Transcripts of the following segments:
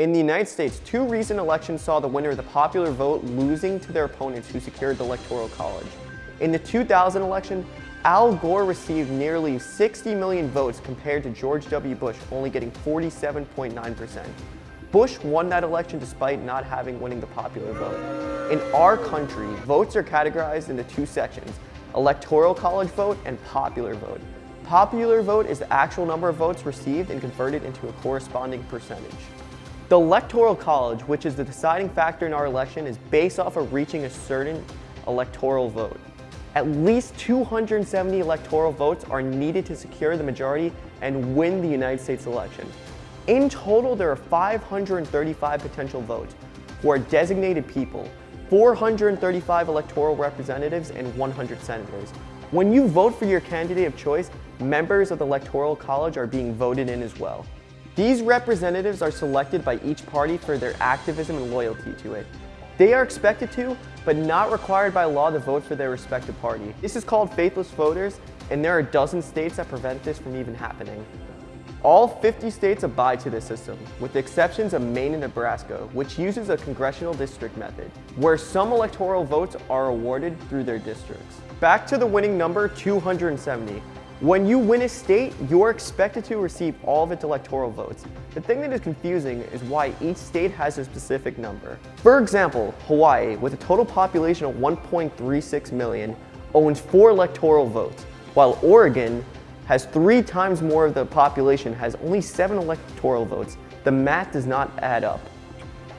In the United States, two recent elections saw the winner of the popular vote losing to their opponents who secured the Electoral College. In the 2000 election, Al Gore received nearly 60 million votes compared to George W. Bush only getting 47.9%. Bush won that election despite not having winning the popular vote. In our country, votes are categorized into two sections, electoral college vote and popular vote. Popular vote is the actual number of votes received and converted into a corresponding percentage. The electoral college, which is the deciding factor in our election, is based off of reaching a certain electoral vote. At least 270 electoral votes are needed to secure the majority and win the United States election. In total, there are 535 potential votes are designated people, 435 electoral representatives, and 100 senators. When you vote for your candidate of choice, members of the Electoral College are being voted in as well. These representatives are selected by each party for their activism and loyalty to it. They are expected to, but not required by law to vote for their respective party. This is called faithless voters, and there are a dozen states that prevent this from even happening. All 50 states abide to this system, with the exceptions of Maine and Nebraska, which uses a congressional district method, where some electoral votes are awarded through their districts. Back to the winning number 270. When you win a state, you're expected to receive all of its electoral votes. The thing that is confusing is why each state has a specific number. For example, Hawaii, with a total population of 1.36 million, owns four electoral votes, while Oregon has three times more of the population, has only seven electoral votes. The math does not add up.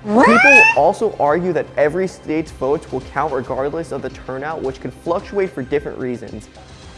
People also argue that every state's votes will count regardless of the turnout, which can fluctuate for different reasons.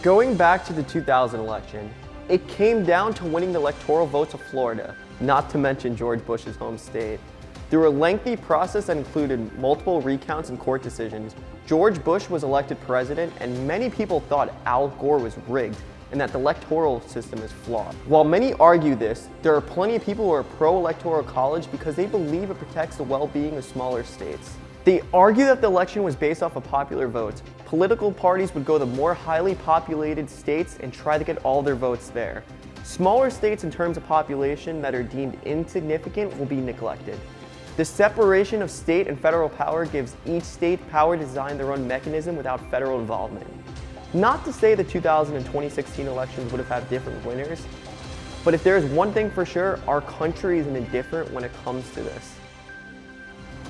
Going back to the 2000 election, it came down to winning the electoral votes of Florida, not to mention George Bush's home state. Through a lengthy process that included multiple recounts and court decisions, George Bush was elected president and many people thought Al Gore was rigged and that the electoral system is flawed. While many argue this, there are plenty of people who are pro-electoral college because they believe it protects the well-being of smaller states. They argue that the election was based off of popular votes. Political parties would go to more highly populated states and try to get all their votes there. Smaller states in terms of population that are deemed insignificant will be neglected. The separation of state and federal power gives each state power to design their own mechanism without federal involvement. Not to say the 2000 and 2016 elections would have had different winners, but if there is one thing for sure, our country is indifferent when it comes to this.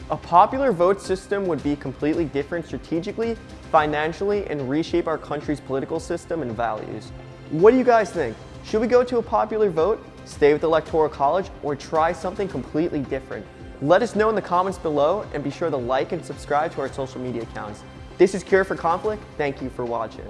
A popular vote system would be completely different strategically, financially, and reshape our country's political system and values. What do you guys think? Should we go to a popular vote, stay with the Electoral College, or try something completely different? Let us know in the comments below and be sure to like and subscribe to our social media accounts. This is Cure for Conflict. Thank you for watching.